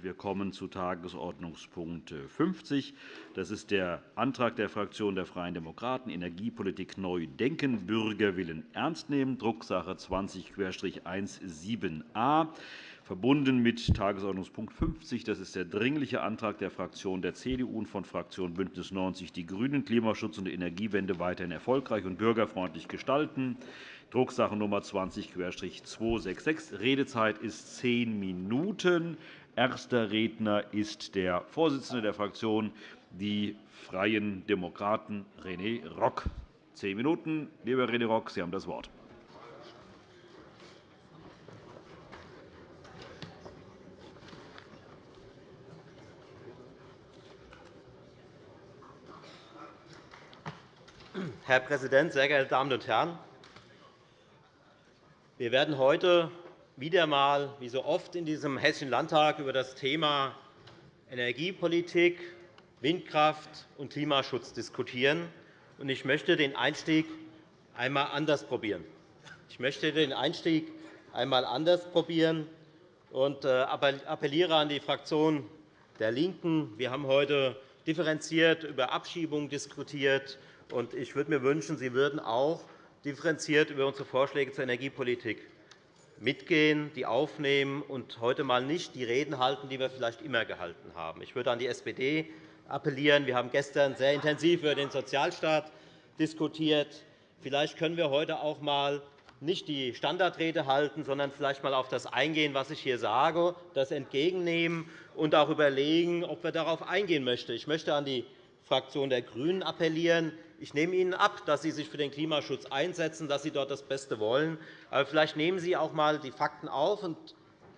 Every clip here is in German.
Wir kommen zu Tagesordnungspunkt 50. Das ist der Antrag der Fraktion der Freien Demokraten, Energiepolitik neu denken, Bürgerwillen ernst nehmen, Drucksache 20-17a, verbunden mit Tagesordnungspunkt 50. Das ist der Dringliche Antrag der Fraktion der CDU und von Fraktion BÜNDNIS 90 die GRÜNEN, Klimaschutz und Energiewende weiterhin erfolgreich und bürgerfreundlich gestalten. Drucksache Nummer 20-266. Redezeit ist zehn Minuten. Erster Redner ist der Vorsitzende der Fraktion, die Freien Demokraten, René Rock. Zehn Minuten. Lieber René Rock, Sie haben das Wort. Herr Präsident, sehr geehrte Damen und Herren! Wir werden heute wieder einmal, wie so oft in diesem Hessischen Landtag, über das Thema Energiepolitik, Windkraft und Klimaschutz diskutieren. Ich möchte den Einstieg einmal anders probieren. Ich möchte den Einstieg einmal anders probieren und äh, appelliere an die Fraktion der LINKEN. Wir haben heute differenziert über Abschiebungen diskutiert. Ich würde mir wünschen, Sie würden auch differenziert über unsere Vorschläge zur Energiepolitik mitgehen, die aufnehmen und heute einmal nicht die Reden halten, die wir vielleicht immer gehalten haben. Ich würde an die SPD appellieren. Wir haben gestern sehr intensiv über den Sozialstaat diskutiert. Vielleicht können wir heute auch einmal nicht die Standardrede halten, sondern vielleicht einmal auf das eingehen, was ich hier sage, das entgegennehmen und auch überlegen, ob wir darauf eingehen möchten. Ich möchte an die Fraktion der GRÜNEN appellieren. Ich nehme Ihnen ab, dass Sie sich für den Klimaschutz einsetzen, dass Sie dort das Beste wollen. Aber vielleicht nehmen Sie auch einmal die Fakten auf und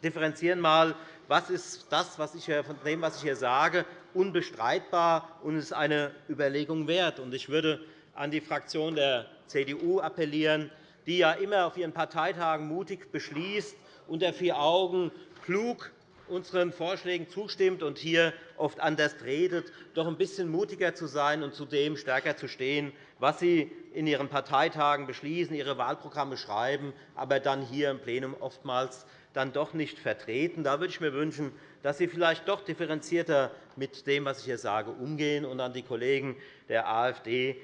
differenzieren einmal, was ist das, was ich von dem, was ich hier sage, unbestreitbar und ist eine Überlegung wert. Ich würde an die Fraktion der CDU appellieren, die ja immer auf ihren Parteitagen mutig beschließt, unter vier Augen klug unseren Vorschlägen zustimmt und hier oft anders redet, doch ein bisschen mutiger zu sein und zu dem stärker zu stehen, was Sie in Ihren Parteitagen beschließen, Ihre Wahlprogramme schreiben, aber dann hier im Plenum oftmals dann doch nicht vertreten. Da würde ich mir wünschen, dass Sie vielleicht doch differenzierter mit dem, was ich hier sage, umgehen und an die Kollegen der AfD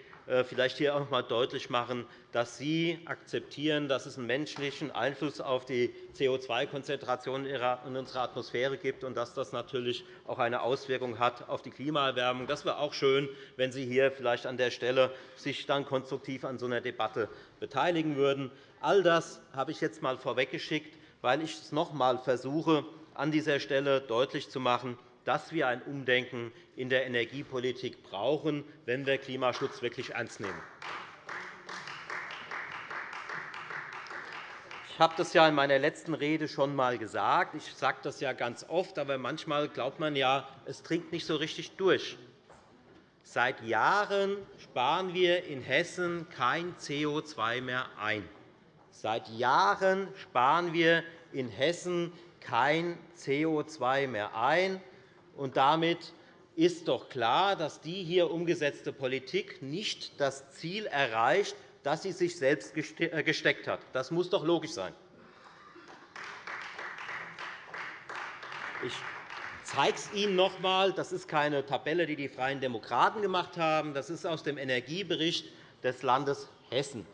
vielleicht hier auch noch einmal deutlich machen, dass Sie akzeptieren, dass es einen menschlichen Einfluss auf die CO2-Konzentration in unserer Atmosphäre gibt und dass das natürlich auch eine Auswirkung hat auf die Klimaerwärmung. Das wäre auch schön, wenn Sie hier vielleicht an der Stelle sich dann konstruktiv an so einer Debatte beteiligen würden. All das habe ich jetzt einmal vorweggeschickt, weil ich es noch einmal versuche, an dieser Stelle deutlich zu machen, dass wir ein Umdenken in der Energiepolitik brauchen, wenn wir Klimaschutz wirklich ernst nehmen. Ich habe das ja in meiner letzten Rede schon einmal gesagt. Ich sage das ja ganz oft, aber manchmal glaubt man ja, es dringt nicht so richtig durch. Seit Jahren sparen wir in Hessen kein CO2 mehr ein. Seit Jahren sparen wir in Hessen kein CO2 mehr ein. Und damit ist doch klar, dass die hier umgesetzte Politik nicht das Ziel erreicht, das sie sich selbst äh, gesteckt hat. Das muss doch logisch sein. Ich zeige es Ihnen noch einmal. Das ist keine Tabelle, die die Freien Demokraten gemacht haben. Das ist aus dem Energiebericht des Landes Hessen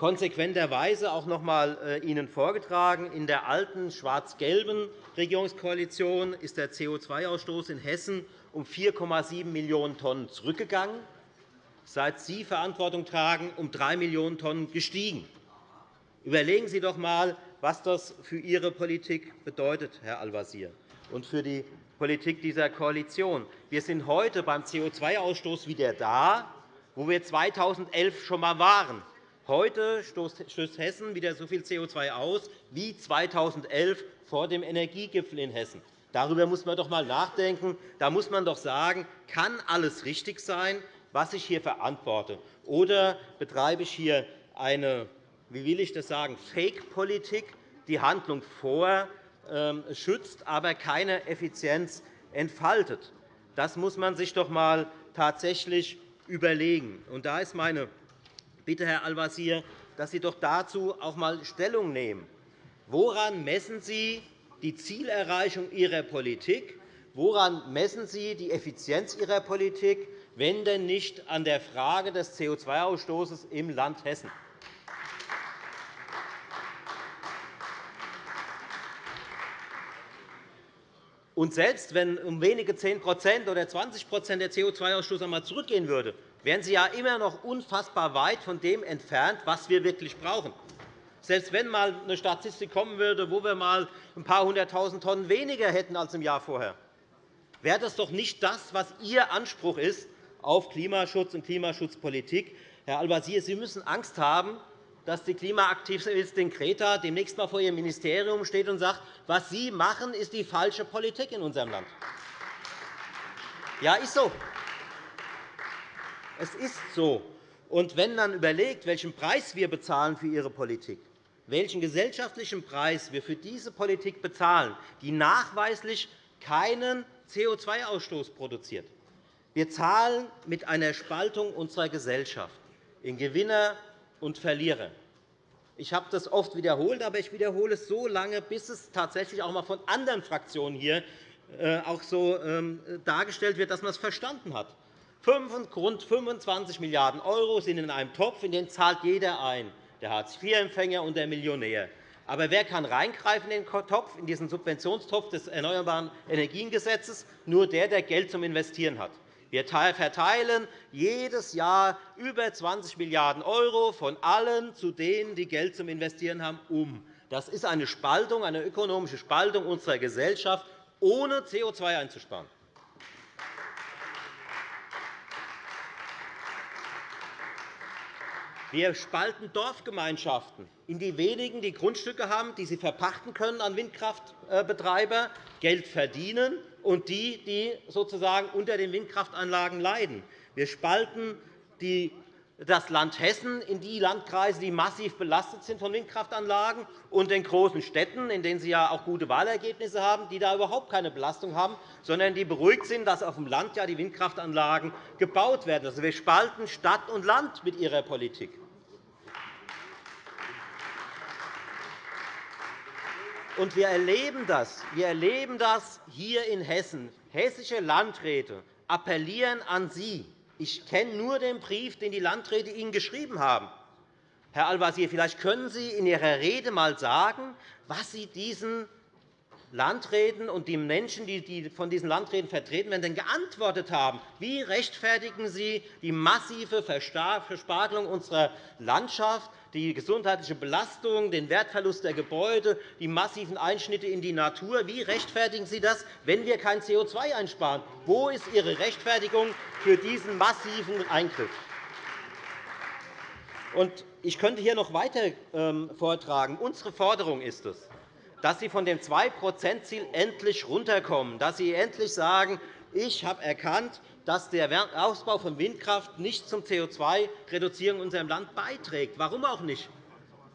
konsequenterweise auch noch einmal äh, Ihnen vorgetragen. In der alten schwarz-gelben Regierungskoalition ist der CO2-Ausstoß in Hessen um 4,7 Millionen Tonnen zurückgegangen, seit Sie Verantwortung tragen, um 3 Millionen Tonnen gestiegen. Überlegen Sie doch einmal, was das für Ihre Politik bedeutet, Herr Al-Wazir, und für die Politik dieser Koalition. Wir sind heute beim CO2-Ausstoß wieder da, wo wir 2011 schon einmal waren. Heute stößt Hessen wieder so viel CO2 aus wie 2011 vor dem Energiegipfel in Hessen. Darüber muss man doch einmal nachdenken. Da muss man doch sagen, kann alles richtig sein, was ich hier verantworte? Oder betreibe ich hier eine, wie will ich das sagen, Fake-Politik, die Handlung vorschützt, ähm, aber keine Effizienz entfaltet? Das muss man sich doch einmal tatsächlich überlegen. Und da ist meine bitte, Herr Al-Wazir, dass Sie doch dazu auch einmal Stellung nehmen. Woran messen Sie die Zielerreichung Ihrer Politik. Woran messen Sie die Effizienz Ihrer Politik, wenn denn nicht an der Frage des CO2-Ausstoßes im Land Hessen? Und selbst wenn um wenige 10% oder 20% der CO2-Ausstoß einmal zurückgehen würde, wären Sie ja immer noch unfassbar weit von dem entfernt, was wir wirklich brauchen. Selbst wenn einmal eine Statistik kommen würde, wo wir einmal ein paar hunderttausend Tonnen weniger hätten als im Jahr vorher, wäre das doch nicht das, was Ihr Anspruch ist auf Klimaschutz und Klimaschutzpolitik. Herr Al-Wazir, Sie müssen Angst haben, dass die Klimaaktivistin Greta demnächst einmal vor Ihrem Ministerium steht und sagt, was Sie machen, ist die falsche Politik in unserem Land. Ja, ist so. Es ist so. Und wenn man überlegt, welchen Preis wir bezahlen für Ihre Politik, welchen gesellschaftlichen Preis wir für diese Politik bezahlen, die nachweislich keinen CO2-Ausstoß produziert. Wir zahlen mit einer Spaltung unserer Gesellschaft in Gewinner und Verlierer. Ich habe das oft wiederholt, aber ich wiederhole es so lange, bis es tatsächlich auch einmal von anderen Fraktionen hier äh, auch so ähm, dargestellt wird, dass man es verstanden hat. Rund 25 Milliarden € sind in einem Topf, in den zahlt jeder ein, der Hartz-IV-Empfänger und der Millionär. Aber wer kann reingreifen in den Topf, in diesen Subventionstopf des Erneuerbaren Energiengesetzes? Nur der, der Geld zum Investieren hat. Wir verteilen jedes Jahr über 20 Milliarden € von allen zu denen, die Geld zum Investieren haben, um. Das ist eine Spaltung, eine ökonomische Spaltung unserer Gesellschaft, ohne CO2 einzusparen. Wir spalten Dorfgemeinschaften in die wenigen, die Grundstücke haben, die sie verpachten können an Windkraftbetreiber, Geld verdienen, und die, die sozusagen unter den Windkraftanlagen leiden. Wir spalten das Land Hessen in die Landkreise, die massiv belastet sind von Windkraftanlagen, und den großen Städten, in denen Sie ja auch gute Wahlergebnisse haben, die da überhaupt keine Belastung haben, sondern die beruhigt sind, dass auf dem Land ja die Windkraftanlagen gebaut werden. Also, wir spalten Stadt und Land mit Ihrer Politik. Und wir erleben das. Wir erleben das hier in Hessen. Hessische Landräte appellieren an Sie. Ich kenne nur den Brief, den die Landräte Ihnen geschrieben haben. Herr Al-Wazir, vielleicht können Sie in Ihrer Rede einmal sagen, was Sie diesen Landräten und die Menschen, die von diesen Landräten vertreten werden, denn geantwortet haben. Wie rechtfertigen Sie die massive Verspargelung unserer Landschaft, die gesundheitliche Belastung, den Wertverlust der Gebäude, die massiven Einschnitte in die Natur. Wie rechtfertigen Sie das, wenn wir kein CO2 einsparen? Wo ist Ihre Rechtfertigung für diesen massiven Eingriff? Ich könnte hier noch weiter ähm, vortragen. Unsere Forderung ist es, dass Sie von dem 2-%-Ziel endlich runterkommen, dass Sie endlich sagen, ich habe erkannt, dass der Ausbau von Windkraft nicht zum CO2-Reduzierung in unserem Land beiträgt. Warum auch nicht?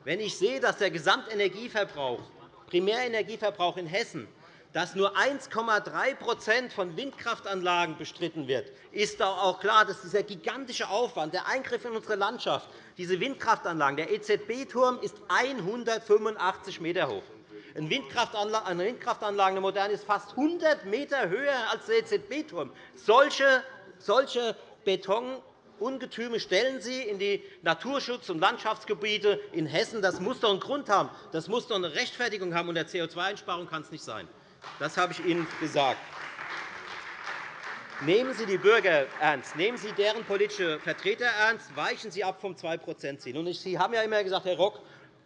Wenn ich sehe, dass der Gesamtenergieverbrauch, Primärenergieverbrauch in Hessen dass nur 1,3% von Windkraftanlagen bestritten wird, ist doch auch klar, dass dieser gigantische Aufwand, der Eingriff in unsere Landschaft, diese Windkraftanlagen, der EZB-Turm ist 185 m hoch. Eine Windkraftanlage, eine moderne, ist fast 100 m höher als der EZB-Turm. Solche, solche Betonungetüme stellen Sie in die Naturschutz- und Landschaftsgebiete in Hessen. Das muss doch einen Grund haben. Das muss doch eine Rechtfertigung haben. Und der CO2-Einsparung kann es nicht sein. Das habe ich Ihnen gesagt. Nehmen Sie die Bürger ernst. Nehmen Sie deren politische Vertreter ernst. Weichen Sie ab vom 2-%-Ziel. Sie haben ja immer gesagt, Herr Rock,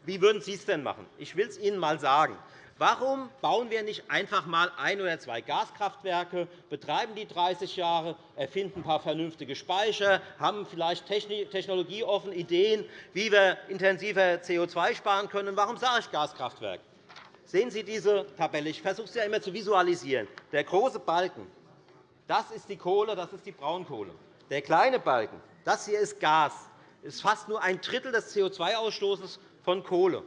wie würden Sie es denn machen? Ich will es Ihnen einmal sagen. Warum bauen wir nicht einfach einmal ein oder zwei Gaskraftwerke, betreiben die 30 Jahre, erfinden ein paar vernünftige Speicher, haben vielleicht technologieoffen Ideen, wie wir intensiver CO2 sparen können? Warum sage ich Gaskraftwerk? Sehen Sie diese Tabelle. Ich versuche sie ja immer zu visualisieren. Der große Balken das ist die Kohle, das ist die Braunkohle. Der kleine Balken das hier ist Gas. Das ist fast nur ein Drittel des CO2-Ausstoßes von Kohle.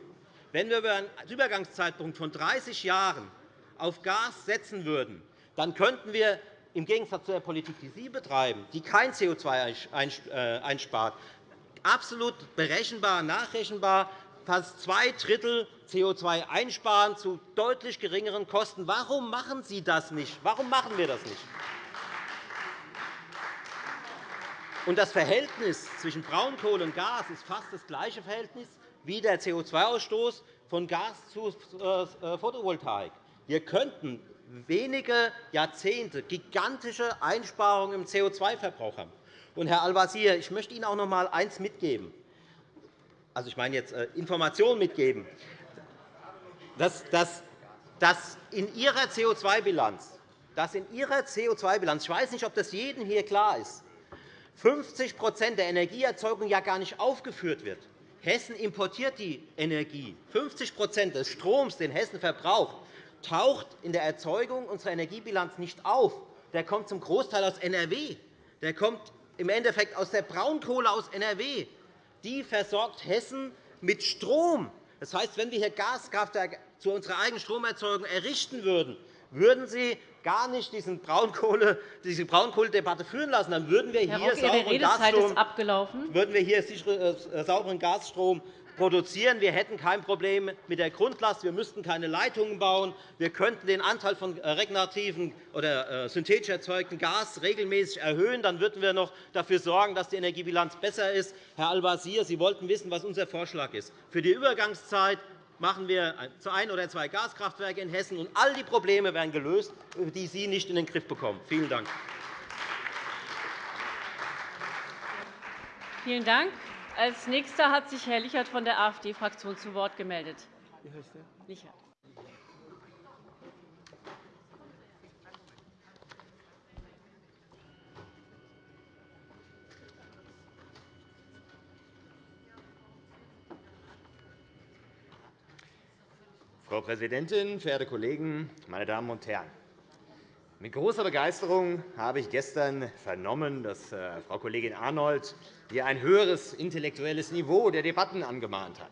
Wenn wir über einen Übergangszeitpunkt von 30 Jahren auf Gas setzen würden, dann könnten wir im Gegensatz zu der Politik, die Sie betreiben, die kein CO2 äh, einspart, absolut berechenbar, nachrechenbar fast zwei Drittel CO2 einsparen zu deutlich geringeren Kosten. Warum machen Sie das nicht? Warum machen wir das nicht? Und das Verhältnis zwischen Braunkohle und Gas ist fast das gleiche Verhältnis wie der CO2-Ausstoß von Gas zu äh, Photovoltaik. Wir könnten wenige Jahrzehnte gigantische Einsparungen im CO2-Verbrauch haben. Und, Herr Al-Wazir, ich möchte Ihnen auch noch einmal eines mitgeben. Also, ich meine jetzt äh, Informationen mitgeben, dass, dass, dass in Ihrer CO2-Bilanz, dass in Ihrer CO2-Bilanz, ich weiß nicht, ob das jedem hier klar ist, 50% der Energieerzeugung ja gar nicht aufgeführt wird. Hessen importiert die Energie. 50% des Stroms, den Hessen verbraucht, taucht in der Erzeugung unserer Energiebilanz nicht auf. Der kommt zum Großteil aus NRW. Der kommt im Endeffekt aus der Braunkohle aus NRW. Die versorgt Hessen mit Strom. Das heißt, wenn wir hier Gaskraftwerke zu unserer eigenen Stromerzeugung errichten würden, würden Sie gar nicht diesen Braunkohle, diese Braunkohledebatte führen lassen. Dann würden wir hier, Rock, sauberen, Gasstrom, würden wir hier äh, sauberen Gasstrom produzieren. Wir hätten kein Problem mit der Grundlast. Wir müssten keine Leitungen bauen. Wir könnten den Anteil von äh, regenerativen oder äh, synthetisch erzeugten Gas regelmäßig erhöhen. Dann würden wir noch dafür sorgen, dass die Energiebilanz besser ist. Herr Al-Wazir, Sie wollten wissen, was unser Vorschlag ist. Für die Übergangszeit machen wir zu ein oder zwei Gaskraftwerke in Hessen, und all die Probleme werden gelöst, die Sie nicht in den Griff bekommen. Vielen Dank. Vielen Dank. Als Nächster hat sich Herr Lichert von der AfD-Fraktion zu Wort gemeldet. Lichert. Frau Präsidentin, verehrte Kollegen, meine Damen und Herren! Mit großer Begeisterung habe ich gestern vernommen, dass äh, Frau Kollegin Arnold hier ein höheres intellektuelles Niveau der Debatten angemahnt hat.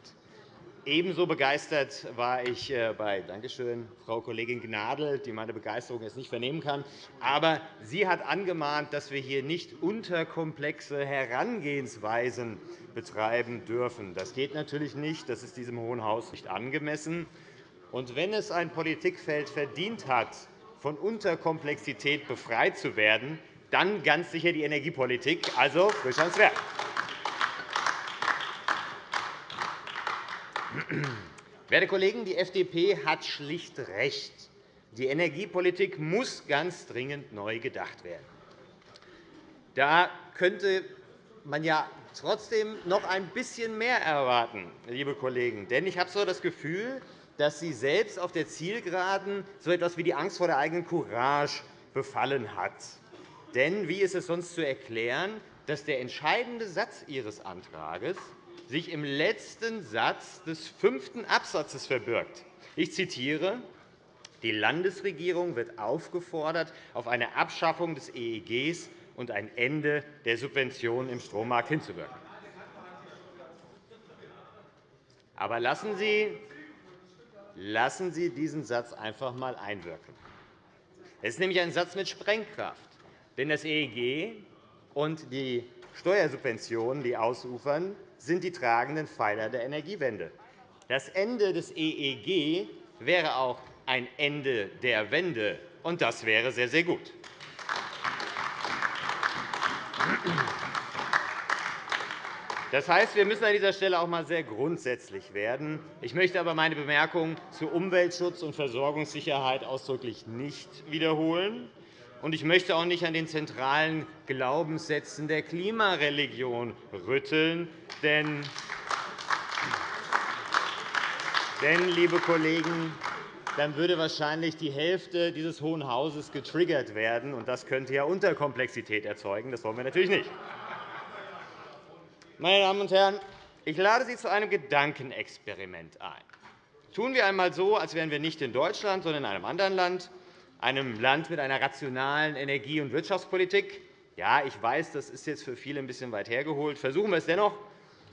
Ebenso begeistert war ich äh, bei Dankeschön, Frau Kollegin Gnadl, die meine Begeisterung jetzt nicht vernehmen kann. Aber sie hat angemahnt, dass wir hier nicht unterkomplexe Herangehensweisen betreiben dürfen. Das geht natürlich nicht. Das ist diesem Hohen Haus nicht angemessen. Und wenn es ein Politikfeld verdient hat, von Unterkomplexität befreit zu werden, dann ganz sicher die Energiepolitik, also frisch ans Werk. Werte Kollegen, die FDP hat schlicht recht. Die Energiepolitik muss ganz dringend neu gedacht werden. Da könnte man ja trotzdem noch ein bisschen mehr erwarten, liebe Kollegen. Denn ich habe so das Gefühl, dass Sie selbst auf der Zielgeraden so etwas wie die Angst vor der eigenen Courage befallen hat. Denn wie ist es sonst zu erklären, dass der entscheidende Satz Ihres Antrags sich im letzten Satz des fünften Absatzes verbirgt? Ich zitiere. Die Landesregierung wird aufgefordert, auf eine Abschaffung des EEGs und ein Ende der Subventionen im Strommarkt hinzuwirken. Aber lassen Sie Lassen Sie diesen Satz einfach einmal einwirken. Es ist nämlich ein Satz mit Sprengkraft. Denn das EEG und die Steuersubventionen, die ausufern, sind die tragenden Pfeiler der Energiewende. Das Ende des EEG wäre auch ein Ende der Wende, und das wäre sehr, sehr gut. Das heißt, wir müssen an dieser Stelle auch einmal sehr grundsätzlich werden. Ich möchte aber meine Bemerkung zu Umweltschutz und Versorgungssicherheit ausdrücklich nicht wiederholen. Und ich möchte auch nicht an den zentralen Glaubenssätzen der Klimareligion rütteln. Denn, denn liebe Kollegen, dann würde wahrscheinlich die Hälfte dieses Hohen Hauses getriggert werden. und Das könnte ja Unterkomplexität erzeugen. Das wollen wir natürlich nicht. Meine Damen und Herren, ich lade Sie zu einem Gedankenexperiment ein. Tun wir einmal so, als wären wir nicht in Deutschland, sondern in einem anderen Land, einem Land mit einer rationalen Energie- und Wirtschaftspolitik. Ja, ich weiß, das ist jetzt für viele ein bisschen weit hergeholt. Versuchen wir es dennoch.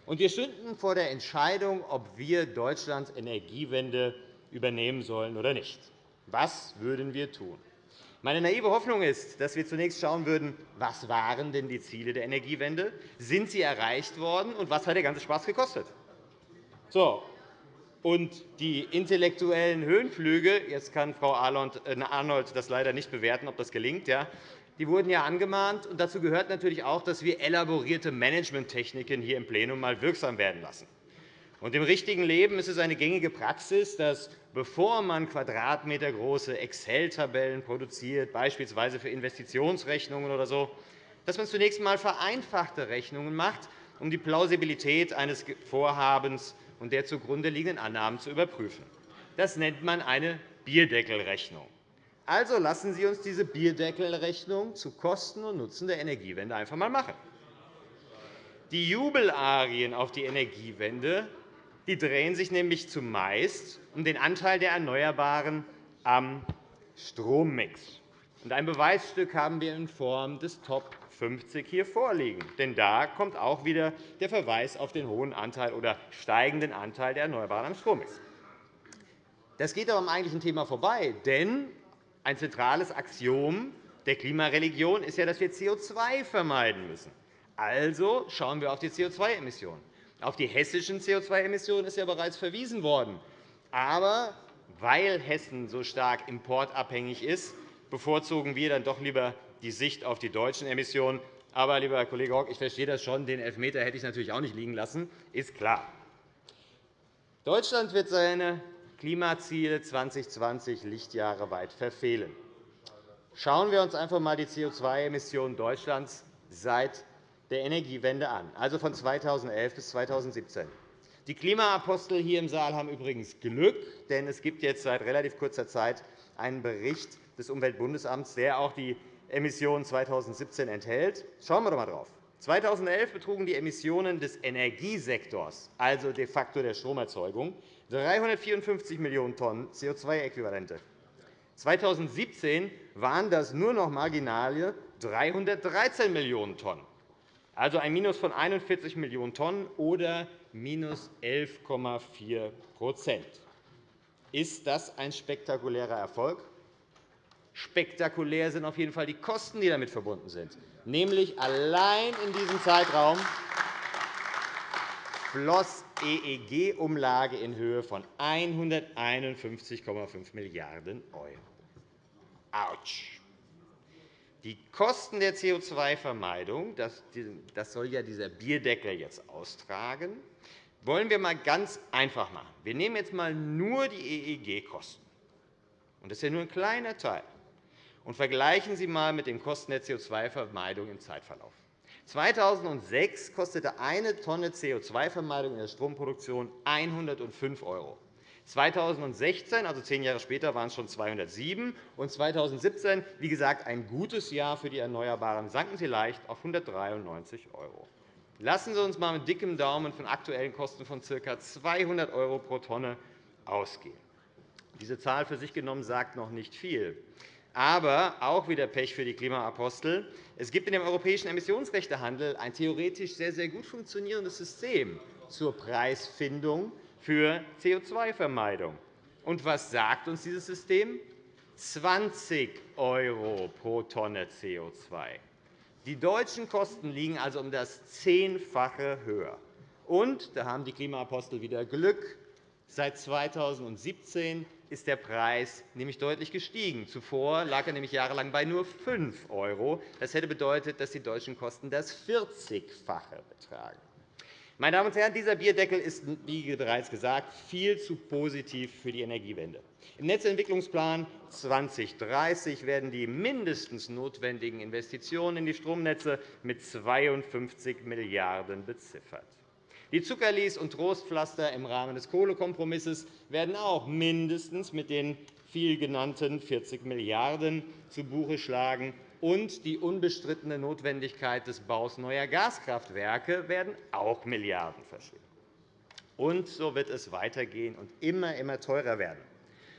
Und wir stünden vor der Entscheidung, ob wir Deutschlands Energiewende übernehmen sollen oder nicht. Was würden wir tun? Meine naive Hoffnung ist, dass wir zunächst schauen würden, was waren denn die Ziele der Energiewende? Sind sie erreicht worden, und was hat der ganze Spaß gekostet? So, und die intellektuellen Höhenflüge, jetzt kann Frau äh, Arnold das leider nicht bewerten, ob das gelingt, ja, die wurden ja angemahnt. Und dazu gehört natürlich auch, dass wir elaborierte Managementtechniken hier im Plenum mal wirksam werden lassen. Und Im richtigen Leben ist es eine gängige Praxis, dass, bevor man quadratmetergroße Excel-Tabellen produziert, beispielsweise für Investitionsrechnungen oder so, dass man zunächst einmal vereinfachte Rechnungen macht, um die Plausibilität eines Vorhabens und der zugrunde liegenden Annahmen zu überprüfen. Das nennt man eine Bierdeckelrechnung. Also lassen Sie uns diese Bierdeckelrechnung zu Kosten und Nutzen der Energiewende einfach einmal machen. Die Jubelarien auf die Energiewende die drehen sich nämlich zumeist um den Anteil der Erneuerbaren am Strommix. Ein Beweisstück haben wir in Form des Top 50 hier vorliegen. Denn da kommt auch wieder der Verweis auf den hohen Anteil oder steigenden Anteil der Erneuerbaren am Strommix. Das geht aber am eigentlichen Thema vorbei. Denn ein zentrales Axiom der Klimareligion ist ja, dass wir CO2 vermeiden müssen. Also schauen wir auf die CO2-Emissionen. Auf die hessischen CO2-Emissionen ist ja bereits verwiesen worden. Aber weil Hessen so stark importabhängig ist, bevorzugen wir dann doch lieber die Sicht auf die deutschen Emissionen. Aber, lieber Herr Kollege Rock, ich verstehe das schon. Den Elfmeter hätte ich natürlich auch nicht liegen lassen, ist klar. Deutschland wird seine Klimaziele 2020 Lichtjahre weit verfehlen. Schauen wir uns einfach einmal die CO2-Emissionen Deutschlands seit der Energiewende an, also von 2011 bis 2017. Die Klimaapostel hier im Saal haben übrigens Glück, denn es gibt jetzt seit relativ kurzer Zeit einen Bericht des Umweltbundesamts, der auch die Emissionen 2017 enthält. Schauen wir doch einmal drauf. 2011 betrugen die Emissionen des Energiesektors, also de facto der Stromerzeugung, 354 Millionen Tonnen CO2-Äquivalente. 2017 waren das nur noch marginale 313 Millionen Tonnen also ein Minus von 41 Millionen Tonnen oder minus 11,4% Ist das ein spektakulärer Erfolg? Spektakulär sind auf jeden Fall die Kosten, die damit verbunden sind. Nämlich allein in diesem Zeitraum floss EEG-Umlage in Höhe von 151,5 Milliarden €. Autsch! Die Kosten der CO2-Vermeidung, das soll ja dieser Bierdeckel jetzt austragen, wollen wir einmal ganz einfach machen. Wir nehmen jetzt einmal nur die EEG-Kosten. Das ist ja nur ein kleiner Teil. Und vergleichen Sie einmal mit den Kosten der CO2-Vermeidung im Zeitverlauf. 2006 kostete eine Tonne CO2-Vermeidung in der Stromproduktion 105 €. 2016, also zehn Jahre später, waren es schon 207 und 2017, wie gesagt, ein gutes Jahr für die Erneuerbaren, sanken sie leicht auf 193 €. Lassen Sie uns einmal mit dickem Daumen von aktuellen Kosten von ca. 200 € pro Tonne ausgehen. Diese Zahl für sich genommen sagt noch nicht viel. Aber auch wieder Pech für die Klimaapostel. Es gibt in dem europäischen Emissionsrechtehandel ein theoretisch sehr, sehr gut funktionierendes System zur Preisfindung für CO2-Vermeidung. Und was sagt uns dieses System? 20 € pro Tonne CO2. Die deutschen Kosten liegen also um das Zehnfache höher. Und da haben die Klimaapostel wieder Glück. Seit 2017 ist der Preis nämlich deutlich gestiegen. Zuvor lag er nämlich jahrelang bei nur 5 €. Das hätte bedeutet, dass die deutschen Kosten das 40-fache betragen. Meine Damen und Herren, dieser Bierdeckel ist, wie bereits gesagt, viel zu positiv für die Energiewende. Im Netzentwicklungsplan 2030 werden die mindestens notwendigen Investitionen in die Stromnetze mit 52 Milliarden € beziffert. Die Zuckerlis und Trostpflaster im Rahmen des Kohlekompromisses werden auch mindestens mit den viel genannten 40 Milliarden € zu Buche schlagen und die unbestrittene Notwendigkeit des Baus neuer Gaskraftwerke werden auch Milliarden verschlingen. Und so wird es weitergehen und immer, immer teurer werden.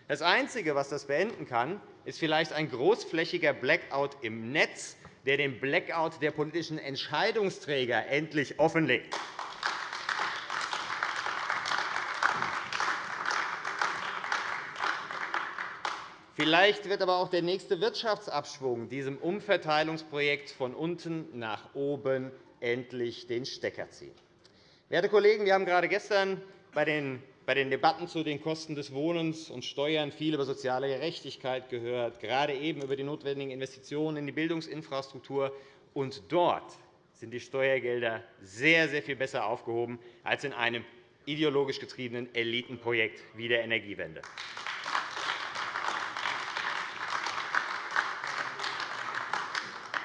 Das Einzige, was das beenden kann, ist vielleicht ein großflächiger Blackout im Netz, der den Blackout der politischen Entscheidungsträger endlich offenlegt. Vielleicht wird aber auch der nächste Wirtschaftsabschwung diesem Umverteilungsprojekt von unten nach oben endlich den Stecker ziehen. Werte Kollegen, wir haben gerade gestern bei den Debatten zu den Kosten des Wohnens und Steuern viel über soziale Gerechtigkeit gehört, gerade eben über die notwendigen Investitionen in die Bildungsinfrastruktur. Und dort sind die Steuergelder sehr, sehr viel besser aufgehoben als in einem ideologisch getriebenen Elitenprojekt wie der Energiewende.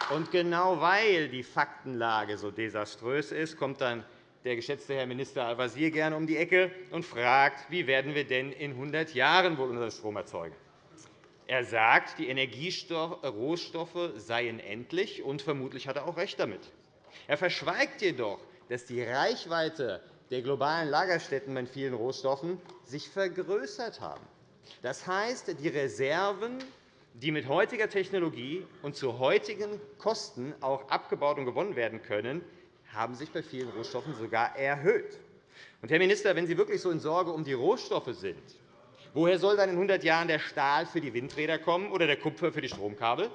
Und genau weil die Faktenlage so desaströs ist, kommt dann der geschätzte Herr Minister Al-Wazir gerne um die Ecke und fragt, wie werden wir denn in 100 Jahren wohl unseren Strom erzeugen? Er sagt, die Energierohstoffe seien endlich, und vermutlich hat er auch recht damit. Er verschweigt jedoch, dass die Reichweite der globalen Lagerstätten bei vielen Rohstoffen sich vergrößert haben. Das heißt, die Reserven, die mit heutiger Technologie und zu heutigen Kosten auch abgebaut und gewonnen werden können, haben sich bei vielen Rohstoffen sogar erhöht. Und, Herr Minister, wenn Sie wirklich so in Sorge um die Rohstoffe sind, woher soll dann in 100 Jahren der Stahl für die Windräder kommen oder der Kupfer für die Stromkabel?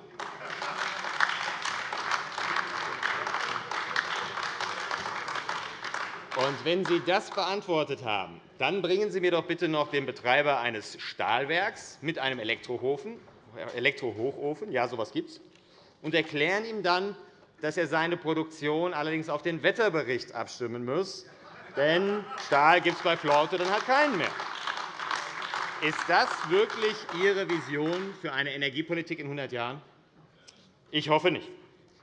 Und wenn Sie das beantwortet haben, dann bringen Sie mir doch bitte noch den Betreiber eines Stahlwerks mit einem Elektrohochofen, ja, so etwas gibt es, und erklären ihm dann, dass er seine Produktion allerdings auf den Wetterbericht abstimmen muss. Denn Stahl gibt es bei Flaute dann halt keinen mehr. Ist das wirklich Ihre Vision für eine Energiepolitik in 100 Jahren? Ich hoffe nicht.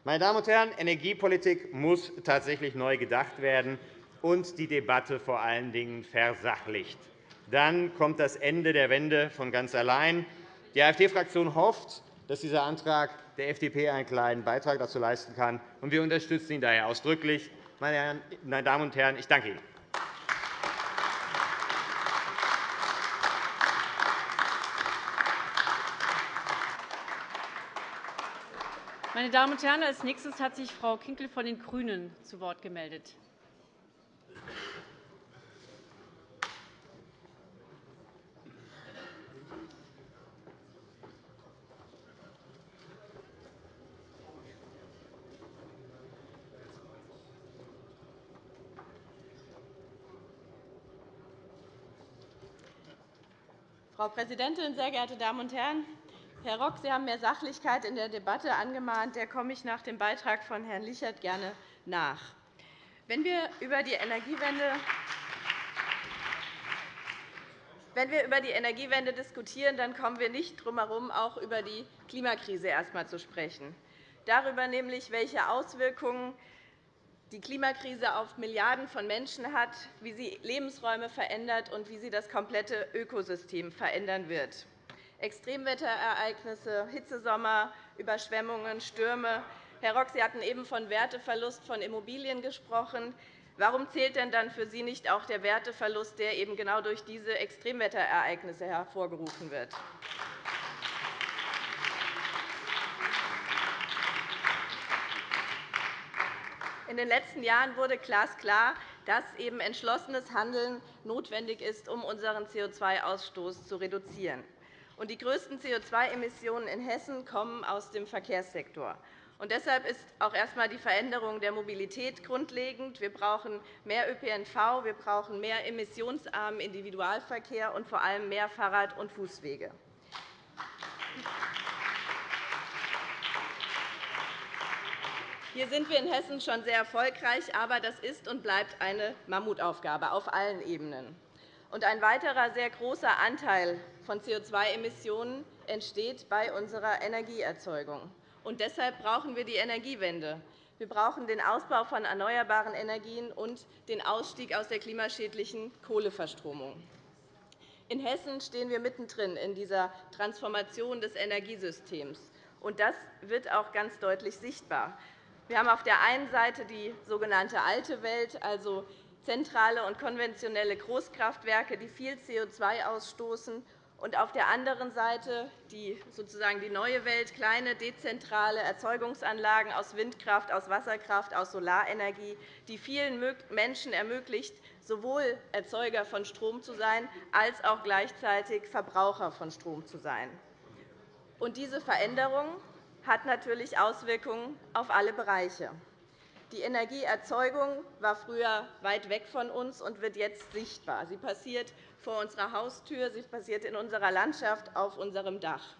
Meine Damen und Herren, Energiepolitik muss tatsächlich neu gedacht werden und die Debatte vor allen Dingen versachlicht. Dann kommt das Ende der Wende von ganz allein. Die AfD-Fraktion hofft, dass dieser Antrag der FDP einen kleinen Beitrag dazu leisten kann. Und wir unterstützen ihn daher ausdrücklich. Meine Damen und Herren, ich danke Ihnen. Meine Damen und Herren, als nächstes hat sich Frau Kinkel von den GRÜNEN zu Wort gemeldet. Frau Präsidentin, sehr geehrte Damen und Herren! Herr Rock, Sie haben mehr Sachlichkeit in der Debatte angemahnt. Der komme ich nach dem Beitrag von Herrn Lichert gerne nach. Wenn wir über die Energiewende wenn wir über die Energiewende diskutieren, dann kommen wir nicht drum herum, auch über die Klimakrise erst einmal zu sprechen. Darüber nämlich, welche Auswirkungen die Klimakrise auf Milliarden von Menschen hat, wie sie Lebensräume verändert und wie sie das komplette Ökosystem verändern wird. Extremwetterereignisse, Hitzesommer, Überschwemmungen, Stürme. Herr Rock, Sie hatten eben von Werteverlust von Immobilien gesprochen. Warum zählt denn dann für Sie nicht auch der Werteverlust, der eben genau durch diese Extremwetterereignisse hervorgerufen wird? In den letzten Jahren wurde glasklar, dass eben entschlossenes Handeln notwendig ist, um unseren CO2-Ausstoß zu reduzieren. Die größten CO2-Emissionen in Hessen kommen aus dem Verkehrssektor. Und deshalb ist auch erst einmal die Veränderung der Mobilität grundlegend. Wir brauchen mehr ÖPNV, wir brauchen mehr emissionsarmen Individualverkehr und vor allem mehr Fahrrad- und Fußwege. Hier sind wir in Hessen schon sehr erfolgreich, aber das ist und bleibt eine Mammutaufgabe auf allen Ebenen. ein weiterer sehr großer Anteil von CO2-Emissionen entsteht bei unserer Energieerzeugung. deshalb brauchen wir die Energiewende. Wir brauchen den Ausbau von erneuerbaren Energien und den Ausstieg aus der klimaschädlichen Kohleverstromung. In Hessen stehen wir mittendrin in dieser Transformation des Energiesystems. das wird auch ganz deutlich sichtbar. Wir haben auf der einen Seite die sogenannte alte Welt, also zentrale und konventionelle Großkraftwerke, die viel CO2 ausstoßen, und auf der anderen Seite die, sozusagen die neue Welt, kleine dezentrale Erzeugungsanlagen aus Windkraft, aus Wasserkraft, aus Solarenergie, die vielen Menschen ermöglicht, sowohl Erzeuger von Strom zu sein, als auch gleichzeitig Verbraucher von Strom zu sein. Und diese Veränderung hat natürlich Auswirkungen auf alle Bereiche. Die Energieerzeugung war früher weit weg von uns und wird jetzt sichtbar. Sie passiert vor unserer Haustür, sie passiert in unserer Landschaft, auf unserem Dach.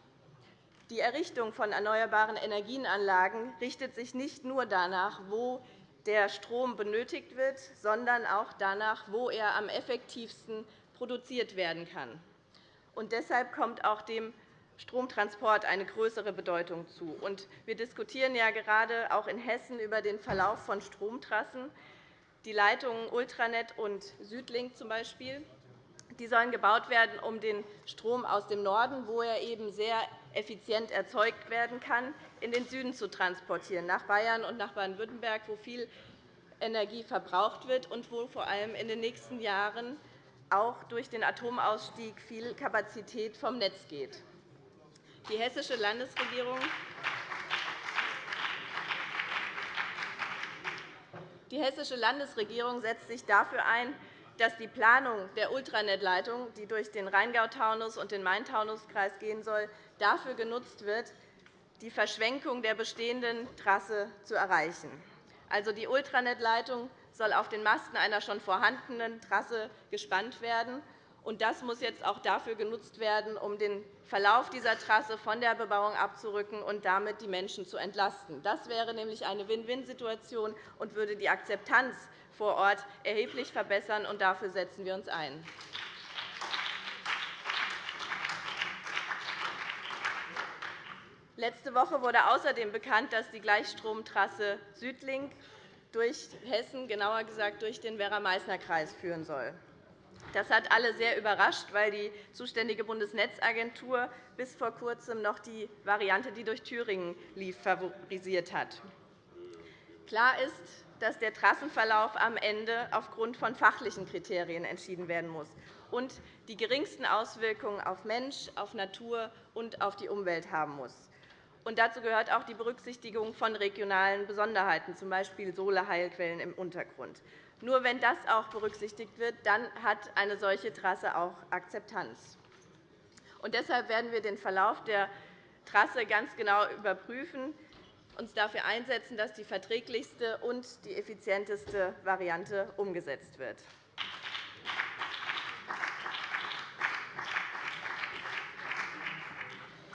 Die Errichtung von erneuerbaren Energienanlagen richtet sich nicht nur danach, wo der Strom benötigt wird, sondern auch danach, wo er am effektivsten produziert werden kann. Und deshalb kommt auch dem Stromtransport eine größere Bedeutung zu. Wir diskutieren ja gerade auch in Hessen über den Verlauf von Stromtrassen. Die Leitungen Ultranet und Südlink zum Beispiel, die sollen gebaut werden, um den Strom aus dem Norden, wo er eben sehr effizient erzeugt werden kann, in den Süden zu transportieren, nach Bayern und nach Baden-Württemberg, wo viel Energie verbraucht wird und wo vor allem in den nächsten Jahren auch durch den Atomausstieg viel Kapazität vom Netz geht. Die Hessische Landesregierung Die Hessische Landesregierung setzt sich dafür ein, dass die Planung der Ultranet-Leitung, die durch den Rheingau-Taunus und den Main-Taunus-Kreis gehen soll, dafür genutzt wird, die Verschwenkung der bestehenden Trasse zu erreichen. Also die Ultranet-Leitung soll auf den Masten einer schon vorhandenen Trasse gespannt werden. Das muss jetzt auch dafür genutzt werden, um den Verlauf dieser Trasse von der Bebauung abzurücken und damit die Menschen zu entlasten. Das wäre nämlich eine Win-Win-Situation und würde die Akzeptanz vor Ort erheblich verbessern. Und dafür setzen wir uns ein. Letzte Woche wurde außerdem bekannt, dass die Gleichstromtrasse Südlink durch Hessen, genauer gesagt durch den Werra-Meißner-Kreis, führen soll. Das hat alle sehr überrascht, weil die zuständige Bundesnetzagentur bis vor Kurzem noch die Variante, die durch Thüringen lief, favorisiert hat. Klar ist, dass der Trassenverlauf am Ende aufgrund von fachlichen Kriterien entschieden werden muss und die geringsten Auswirkungen auf Mensch, auf Natur und auf die Umwelt haben muss. Und dazu gehört auch die Berücksichtigung von regionalen Besonderheiten, z. B. Solarheilquellen im Untergrund. Nur wenn das auch berücksichtigt wird, dann hat eine solche Trasse auch Akzeptanz. Und deshalb werden wir den Verlauf der Trasse ganz genau überprüfen, uns dafür einsetzen, dass die verträglichste und die effizienteste Variante umgesetzt wird.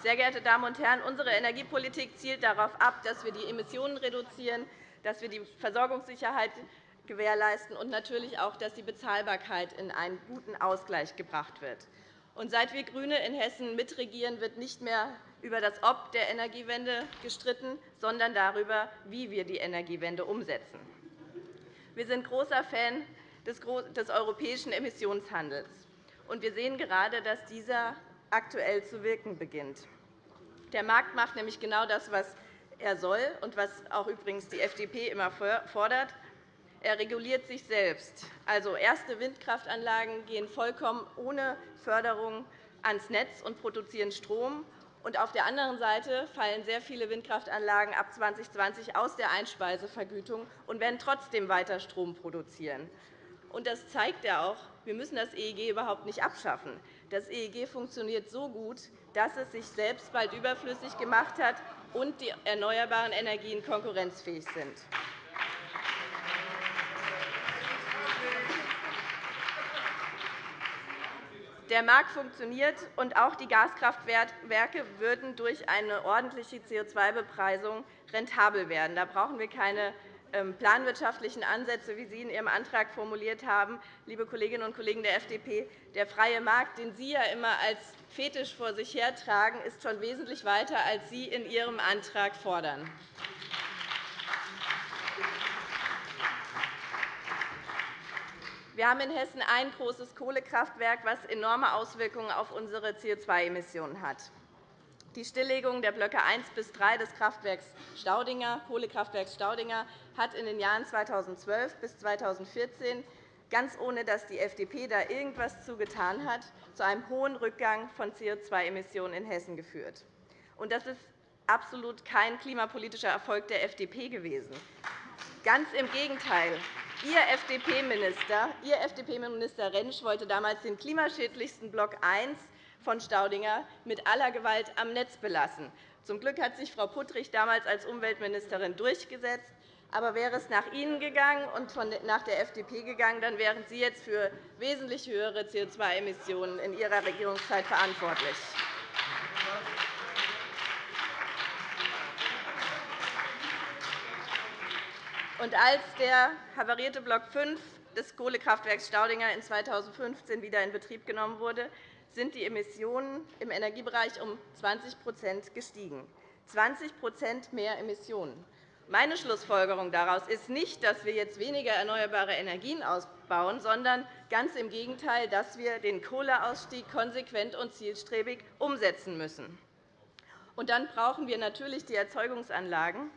Sehr geehrte Damen und Herren, unsere Energiepolitik zielt darauf ab, dass wir die Emissionen reduzieren, dass wir die Versorgungssicherheit gewährleisten und natürlich auch, dass die Bezahlbarkeit in einen guten Ausgleich gebracht wird. Seit wir GRÜNE in Hessen mitregieren, wird nicht mehr über das Ob der Energiewende gestritten, sondern darüber, wie wir die Energiewende umsetzen. Wir sind großer Fan des europäischen Emissionshandels. und Wir sehen gerade, dass dieser aktuell zu wirken beginnt. Der Markt macht nämlich genau das, was er soll und was auch übrigens die FDP immer fordert. Er reguliert sich selbst. Also, erste Windkraftanlagen gehen vollkommen ohne Förderung ans Netz und produzieren Strom. Und auf der anderen Seite fallen sehr viele Windkraftanlagen ab 2020 aus der Einspeisevergütung und werden trotzdem weiter Strom produzieren. Und das zeigt ja auch, wir müssen das EEG überhaupt nicht abschaffen. Das EEG funktioniert so gut, dass es sich selbst bald überflüssig gemacht hat und die erneuerbaren Energien konkurrenzfähig sind. Der Markt funktioniert, und auch die Gaskraftwerke würden durch eine ordentliche CO2-Bepreisung rentabel werden. Da brauchen wir keine ähm, planwirtschaftlichen Ansätze, wie Sie in Ihrem Antrag formuliert haben, liebe Kolleginnen und Kollegen der FDP. Der freie Markt, den Sie ja immer als Fetisch vor sich hertragen, ist schon wesentlich weiter, als Sie in Ihrem Antrag fordern. Wir haben in Hessen ein großes Kohlekraftwerk, das enorme Auswirkungen auf unsere CO2-Emissionen hat. Die Stilllegung der Blöcke 1 bis 3 des Kohlekraftwerks Staudinger hat in den Jahren 2012 bis 2014 ganz ohne dass die FDP da irgendetwas zugetan hat, zu einem hohen Rückgang von CO2-Emissionen in Hessen geführt. Das ist absolut kein klimapolitischer Erfolg der FDP gewesen. Ganz im Gegenteil. Ihr FDP-Minister, FDP-Minister Rentsch wollte damals den klimaschädlichsten Block 1 von Staudinger mit aller Gewalt am Netz belassen. Zum Glück hat sich Frau Puttrich damals als Umweltministerin durchgesetzt, Aber wäre es nach Ihnen gegangen und nach der FDP gegangen, dann wären Sie jetzt für wesentlich höhere CO2-Emissionen in Ihrer Regierungszeit verantwortlich. Und als der havarierte Block 5 des Kohlekraftwerks Staudinger in 2015 wieder in Betrieb genommen wurde, sind die Emissionen im Energiebereich um 20% gestiegen. 20 mehr Emissionen. Meine Schlussfolgerung daraus ist nicht, dass wir jetzt weniger erneuerbare Energien ausbauen, sondern ganz im Gegenteil, dass wir den Kohleausstieg konsequent und zielstrebig umsetzen müssen. Und dann brauchen wir natürlich die Erzeugungsanlagen,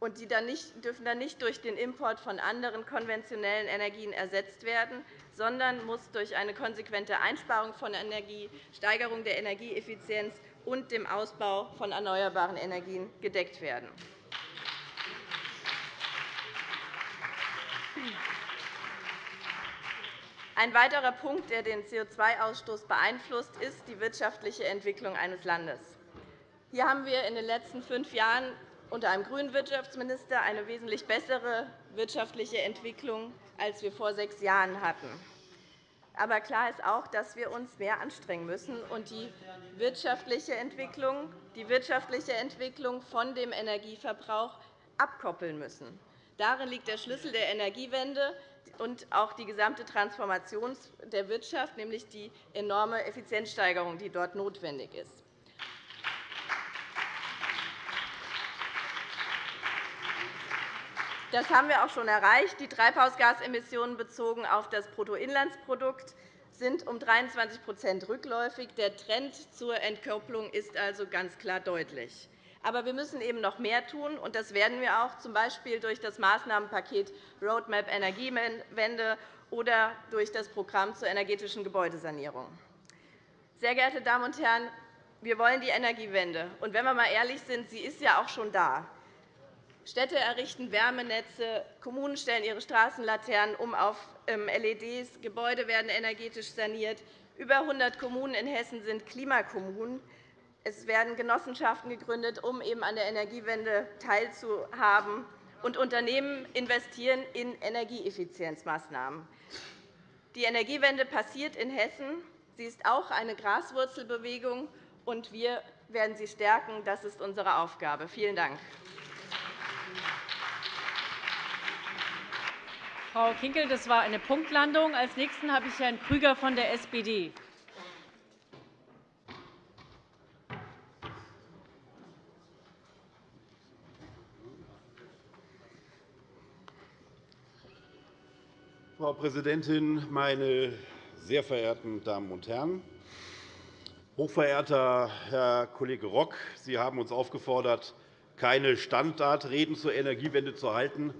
und die dann nicht, dürfen dann nicht durch den Import von anderen konventionellen Energien ersetzt werden, sondern muss durch eine konsequente Einsparung von Energie, Steigerung der Energieeffizienz und dem Ausbau von erneuerbaren Energien gedeckt werden. Ein weiterer Punkt, der den CO2-Ausstoß beeinflusst, ist die wirtschaftliche Entwicklung eines Landes. Hier haben wir in den letzten fünf Jahren unter einem grünen Wirtschaftsminister eine wesentlich bessere wirtschaftliche Entwicklung, als wir vor sechs Jahren hatten. Aber klar ist auch, dass wir uns mehr anstrengen müssen und die wirtschaftliche Entwicklung, die wirtschaftliche Entwicklung von dem Energieverbrauch abkoppeln müssen. Darin liegt der Schlüssel der Energiewende, und auch die gesamte Transformation der Wirtschaft, nämlich die enorme Effizienzsteigerung, die dort notwendig ist. Das haben wir auch schon erreicht. Die Treibhausgasemissionen bezogen auf das Bruttoinlandsprodukt sind um 23% rückläufig. Der Trend zur Entkopplung ist also ganz klar deutlich. Aber wir müssen eben noch mehr tun, und das werden wir auch, z. B. durch das Maßnahmenpaket Roadmap Energiewende oder durch das Programm zur energetischen Gebäudesanierung. Sehr geehrte Damen und Herren, wir wollen die Energiewende. Und wenn wir einmal ehrlich sind, sie ist ja auch schon da. Städte errichten Wärmenetze, Kommunen stellen ihre Straßenlaternen um auf ähm, LEDs, Gebäude werden energetisch saniert. Über 100 Kommunen in Hessen sind Klimakommunen. Es werden Genossenschaften gegründet, um eben an der Energiewende teilzuhaben. Und Unternehmen investieren in Energieeffizienzmaßnahmen. Die Energiewende passiert in Hessen. Sie ist auch eine Graswurzelbewegung, und wir werden sie stärken. Das ist unsere Aufgabe. Vielen Dank. Frau Kinkel, das war eine Punktlandung. Als Nächsten habe ich Herrn Krüger von der SPD. Frau Präsidentin, meine sehr verehrten Damen und Herren! Hochverehrter Herr Kollege Rock, Sie haben uns aufgefordert, keine Standardreden zur Energiewende zu halten.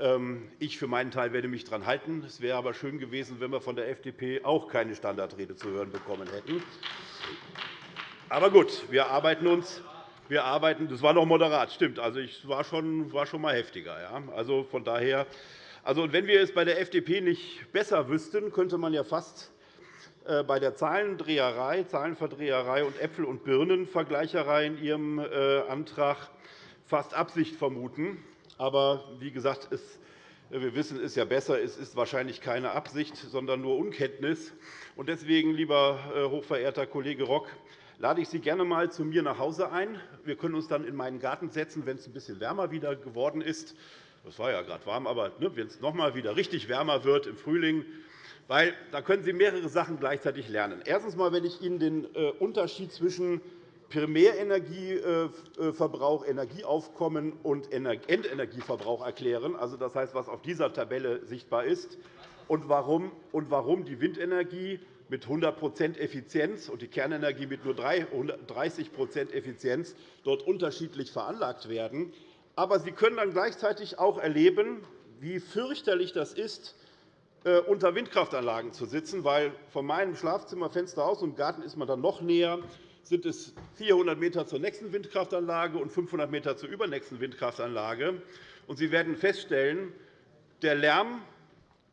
Ähm, ich für meinen Teil werde mich daran halten. Es wäre aber schön gewesen, wenn wir von der FDP auch keine Standardrede zu hören bekommen hätten. Aber gut, wir arbeiten uns. Wir arbeiten, das war noch moderat, stimmt. Also, ich war schon, war schon mal heftiger. Ja. Also, von daher also, wenn wir es bei der FDP nicht besser wüssten, könnte man ja fast äh, bei der Zahlendreherei, Zahlenverdreherei und Äpfel- und Birnenvergleicherei in Ihrem äh, Antrag fast Absicht vermuten. Aber wie gesagt, wir wissen es ja besser. Es ist wahrscheinlich keine Absicht, sondern nur Unkenntnis. Deswegen, lieber äh, hochverehrter Kollege Rock, lade ich Sie gerne einmal zu mir nach Hause ein. Wir können uns dann in meinen Garten setzen, wenn es ein bisschen wärmer wieder geworden ist. Das war ja gerade warm, aber ne, wenn es noch einmal wieder richtig wärmer wird im Frühling, weil da können Sie mehrere Sachen gleichzeitig lernen. Erstens, einmal, wenn ich Ihnen den äh, Unterschied zwischen Primärenergieverbrauch, Energieaufkommen und Endenergieverbrauch erklären, also das heißt, was auf dieser Tabelle sichtbar ist, und warum, die Windenergie mit 100% Effizienz und die Kernenergie mit nur 30% Effizienz dort unterschiedlich veranlagt werden, aber Sie können dann gleichzeitig auch erleben, wie fürchterlich das ist, äh, unter Windkraftanlagen zu sitzen, weil von meinem Schlafzimmerfenster aus und im Garten ist man dann noch näher, sind es 400 m zur nächsten Windkraftanlage und 500 m zur übernächsten Windkraftanlage. Sie werden feststellen, der Lärm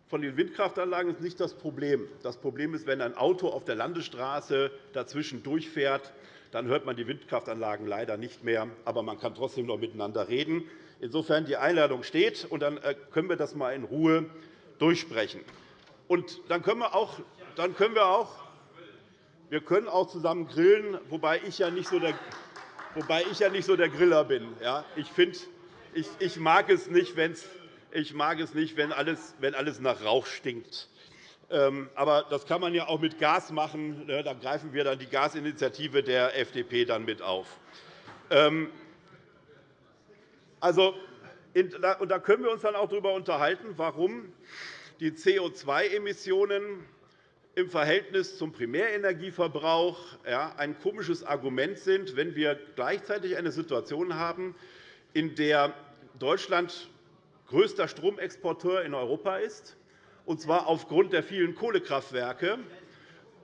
von den Windkraftanlagen ist nicht das Problem. Das Problem ist, wenn ein Auto auf der Landesstraße dazwischen durchfährt dann hört man die Windkraftanlagen leider nicht mehr. Aber man kann trotzdem noch miteinander reden. Insofern die Einladung steht, und dann äh, können wir das einmal in Ruhe durchsprechen. Und dann können wir auch, dann können wir auch wir können auch zusammen grillen, wobei ich ja nicht so der, wobei ich ja nicht so der Griller bin. Ich, find, ich, ich mag es nicht, wenn's, ich mag es nicht wenn, alles, wenn alles nach Rauch stinkt. Ähm, aber das kann man ja auch mit Gas machen. Ne, da greifen wir dann die Gasinitiative der FDP dann mit auf. Ähm, also, und da können wir uns dann auch darüber unterhalten, warum die CO2-Emissionen im Verhältnis zum Primärenergieverbrauch ein komisches Argument sind, wenn wir gleichzeitig eine Situation haben, in der Deutschland größter Stromexporteur in Europa ist, und zwar aufgrund der vielen Kohlekraftwerke.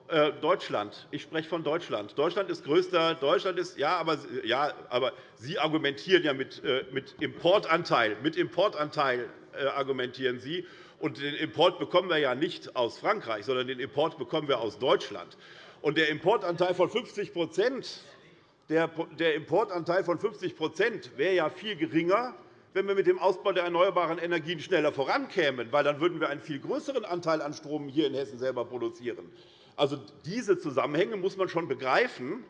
Äh, Deutschland. Ich spreche von Deutschland. Deutschland ist größter. Deutschland ist, ja, aber, ja, aber Sie argumentieren ja mit, äh, mit Importanteil. Mit Importanteil äh, argumentieren Sie. Und den Import bekommen wir ja nicht aus Frankreich, sondern den Import bekommen wir aus Deutschland. Und der Importanteil von 50 der Importanteil von 50 wäre ja viel geringer, wenn wir mit dem Ausbau der erneuerbaren Energien schneller vorankämen, weil dann würden wir einen viel größeren Anteil an Strom hier in Hessen selber produzieren. Also, diese Zusammenhänge muss man schon begreifen,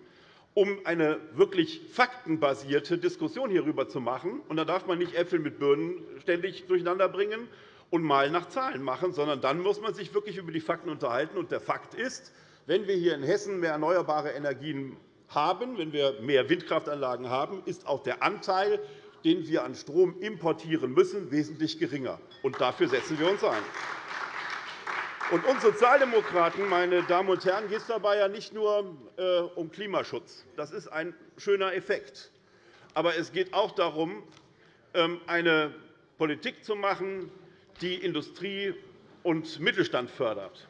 um eine wirklich faktenbasierte Diskussion hierüber zu machen. Und da darf man nicht Äpfel mit Birnen ständig durcheinander bringen und mal nach Zahlen machen, sondern dann muss man sich wirklich über die Fakten unterhalten. Und der Fakt ist, wenn wir hier in Hessen mehr erneuerbare Energien haben, wenn wir mehr Windkraftanlagen haben, ist auch der Anteil den wir an Strom importieren müssen, wesentlich geringer. Und dafür setzen wir uns ein. Und uns Sozialdemokraten, meine Damen und Herren, geht es dabei ja nicht nur äh, um Klimaschutz. Das ist ein schöner Effekt. Aber es geht auch darum, ähm, eine Politik zu machen, die Industrie und Mittelstand fördert.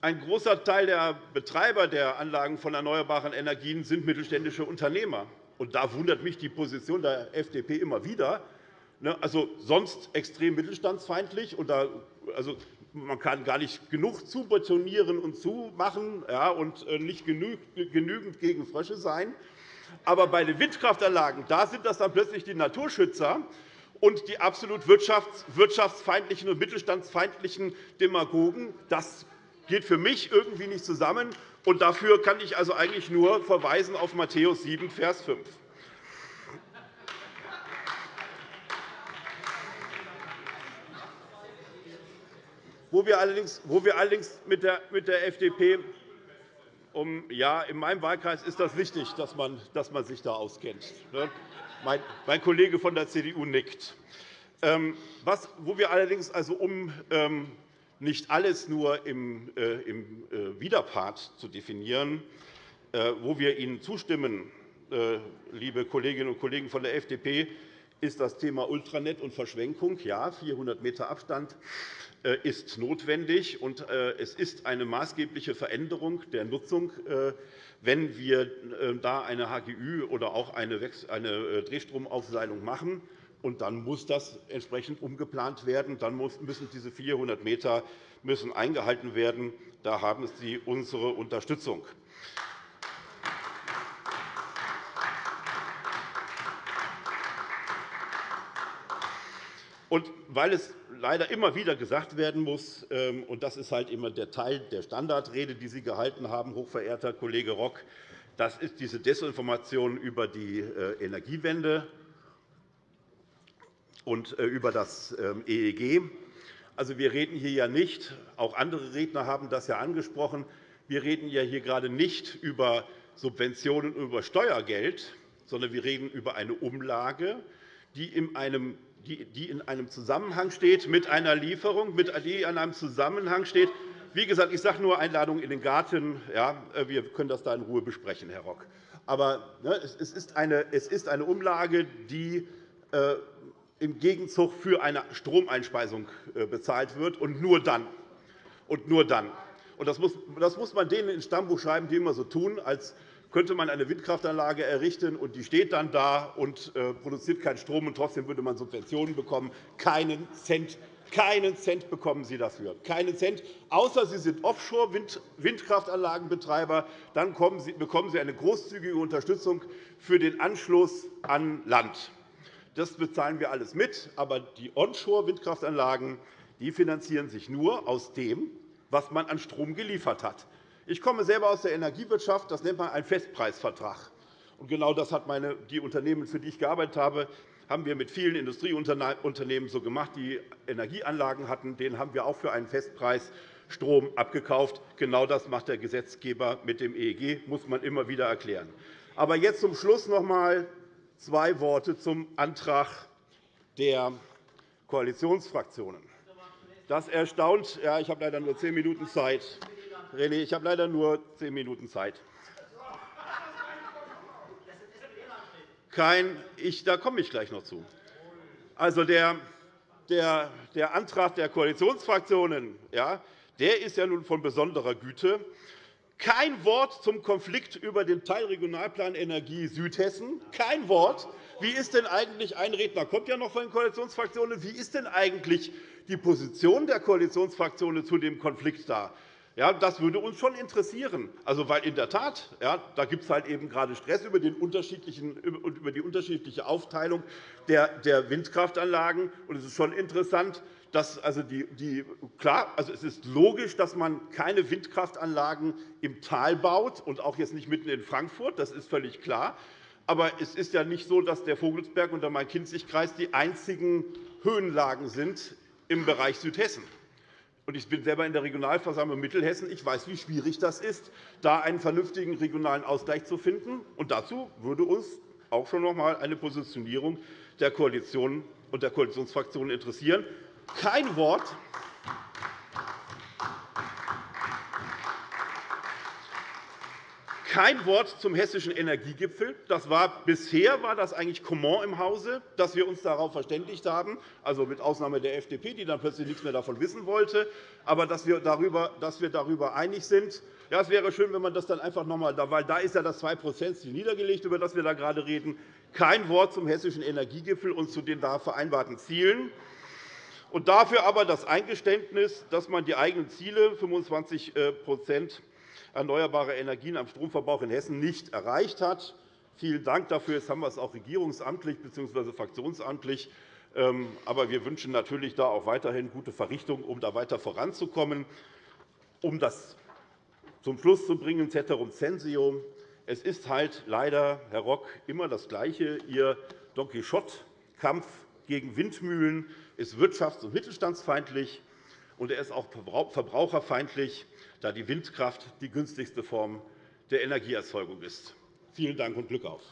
Ein großer Teil der Betreiber der Anlagen von erneuerbaren Energien sind mittelständische Unternehmer. Da wundert mich die Position der FDP immer wieder. Ne, also sonst extrem mittelstandsfeindlich. Und da, also man kann gar nicht genug zubetonieren und zumachen ja, und äh, nicht genügend gegen Frösche sein. Aber bei den Windkraftanlagen da sind das dann plötzlich die Naturschützer und die absolut wirtschaftsfeindlichen und mittelstandsfeindlichen Demagogen. Das geht für mich irgendwie nicht zusammen. Und dafür kann ich also eigentlich nur verweisen auf Matthäus 7, Vers 5. Wo wir allerdings, mit, der, FDP um, ja, in meinem Wahlkreis ist das wichtig, dass man, dass man sich da auskennt. Mein, Kollege von der CDU nickt. Ähm, was, wo wir allerdings also um ähm, nicht alles nur im, äh, äh, Widerpart zu definieren, äh, wo wir Ihnen zustimmen, liebe Kolleginnen und Kollegen von der FDP, ist das Thema Ultranet und Verschwenkung. Ja, 400 m Abstand ist notwendig, und es ist eine maßgebliche Veränderung der Nutzung, wenn wir da eine HGÜ oder auch eine Drehstromaufseilung machen. Und dann muss das entsprechend umgeplant werden. Dann müssen diese 400 m müssen eingehalten werden. Da haben Sie unsere Unterstützung. Und weil es leider immer wieder gesagt werden muss, ähm, und das ist halt immer der Teil der Standardrede, die Sie gehalten haben, hochverehrter Kollege Rock, das ist diese Desinformation über die äh, Energiewende und äh, über das ähm, EEG. Also, wir reden hier ja nicht, auch andere Redner haben das ja angesprochen, wir reden ja hier gerade nicht über Subventionen und über Steuergeld, sondern wir reden über eine Umlage, die in einem die in einem Zusammenhang steht mit einer Lieferung, die in einem Zusammenhang steht. Wie gesagt, ich sage nur Einladung in den Garten. Ja, wir können das da in Ruhe besprechen, Herr Rock. Aber ne, es ist eine Umlage, die äh, im Gegenzug für eine Stromeinspeisung äh, bezahlt wird, und nur dann. Und nur dann. Und das, muss, das muss man denen ins Stammbuch schreiben, die immer so tun, als könnte man eine Windkraftanlage errichten, und die steht dann da und äh, produziert keinen Strom, und trotzdem würde man Subventionen bekommen. Keinen Cent Keinen Cent bekommen Sie dafür. Keinen Cent, außer Sie sind Offshore-Windkraftanlagenbetreiber. Dann bekommen Sie eine großzügige Unterstützung für den Anschluss an Land. Das bezahlen wir alles mit. Aber die Onshore-Windkraftanlagen finanzieren sich nur aus dem, was man an Strom geliefert hat. Ich komme selber aus der Energiewirtschaft. Das nennt man einen Festpreisvertrag. Genau das hat meine, die Unternehmen, für die ich gearbeitet habe, haben wir mit vielen Industrieunternehmen so gemacht, die Energieanlagen hatten. Denen haben wir auch für einen Festpreis Strom abgekauft. Genau das macht der Gesetzgeber mit dem EEG, muss man immer wieder erklären. Aber jetzt zum Schluss noch einmal zwei Worte zum Antrag der Koalitionsfraktionen. Das erstaunt. Ja, ich habe leider nur zehn Minuten Zeit. René, ich habe leider nur zehn Minuten Zeit. Kein, ich, da komme ich gleich noch zu. Also der, der, der Antrag der Koalitionsfraktionen ja, der ist ja nun von besonderer Güte. Kein Wort zum Konflikt über den Teilregionalplan Energie Südhessen. Kein Wort. Wie ist denn eigentlich ein Redner kommt ja noch von den Koalitionsfraktionen? Wie ist denn eigentlich die Position der Koalitionsfraktionen zu dem Konflikt da? Ja, das würde uns schon interessieren. Also, weil in der Tat, ja, da gibt es halt eben gerade Stress über, den unterschiedlichen, über die unterschiedliche Aufteilung der, der Windkraftanlagen. Und es ist schon interessant, dass also die, die, klar, also es ist logisch, dass man keine Windkraftanlagen im Tal baut und auch jetzt nicht mitten in Frankfurt. Das ist völlig klar. Aber es ist ja nicht so, dass der Vogelsberg und der Main-Kinzig-Kreis die einzigen Höhenlagen sind im Bereich Südhessen. Ich bin selber in der Regionalversammlung Mittelhessen. Ich weiß, wie schwierig das ist, da einen vernünftigen regionalen Ausgleich zu finden. Und dazu würde uns auch schon noch einmal eine Positionierung der Koalition und der Koalitionsfraktionen interessieren. Kein Wort Kein Wort zum hessischen Energiegipfel. Das war, bisher war das eigentlich Comment im Hause, dass wir uns darauf verständigt haben, also mit Ausnahme der FDP, die dann plötzlich nichts mehr davon wissen wollte, aber dass wir darüber, dass wir darüber einig sind. Ja, es wäre schön, wenn man das dann einfach noch einmal, weil da ist ja das 2-%-Ziel niedergelegt, über das wir da gerade reden. Kein Wort zum hessischen Energiegipfel und zu den da vereinbarten Zielen. Und dafür aber das Eingeständnis, dass man die eigenen Ziele 25 erneuerbare Energien am Stromverbrauch in Hessen nicht erreicht hat. Vielen Dank dafür. Jetzt haben wir es auch regierungsamtlich bzw. fraktionsamtlich. Ähm, aber wir wünschen natürlich da auch weiterhin gute Verrichtungen, um da weiter voranzukommen. Um das zum Schluss zu bringen, Ceterum censeo. Es ist halt leider, Herr Rock, immer das Gleiche. Ihr Don Quixote-Kampf gegen Windmühlen ist wirtschafts- und mittelstandsfeindlich, und er ist auch verbraucherfeindlich da die Windkraft die günstigste Form der Energieerzeugung ist. Vielen Dank und Glück auf!